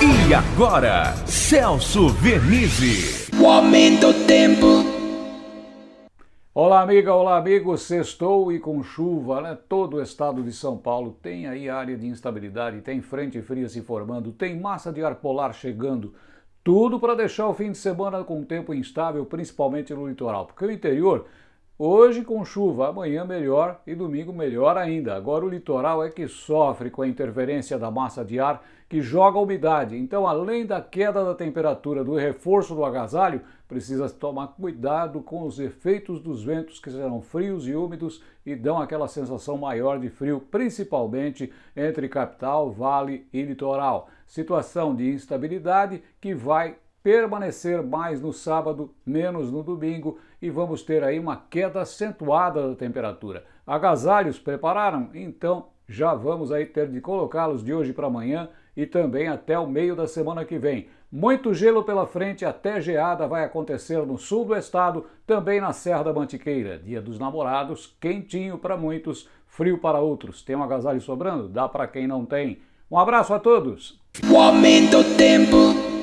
E agora, Celso Vernizzi. O aumento do tempo. Olá, amiga, olá, amigo. Sextou e com chuva, né? Todo o estado de São Paulo tem aí área de instabilidade, tem frente fria se formando, tem massa de ar polar chegando. Tudo para deixar o fim de semana com tempo instável, principalmente no litoral, porque o interior Hoje com chuva, amanhã melhor e domingo melhor ainda. Agora o litoral é que sofre com a interferência da massa de ar que joga umidade. Então, além da queda da temperatura, do reforço do agasalho, precisa tomar cuidado com os efeitos dos ventos que serão frios e úmidos e dão aquela sensação maior de frio, principalmente entre capital, vale e litoral. Situação de instabilidade que vai permanecer mais no sábado, menos no domingo e vamos ter aí uma queda acentuada da temperatura. Agasalhos prepararam? Então já vamos aí ter de colocá-los de hoje para amanhã e também até o meio da semana que vem. Muito gelo pela frente, até geada vai acontecer no sul do estado, também na Serra da Mantiqueira. Dia dos Namorados, quentinho para muitos, frio para outros. Tem um agasalho sobrando? Dá para quem não tem. Um abraço a todos! O aumento do tempo.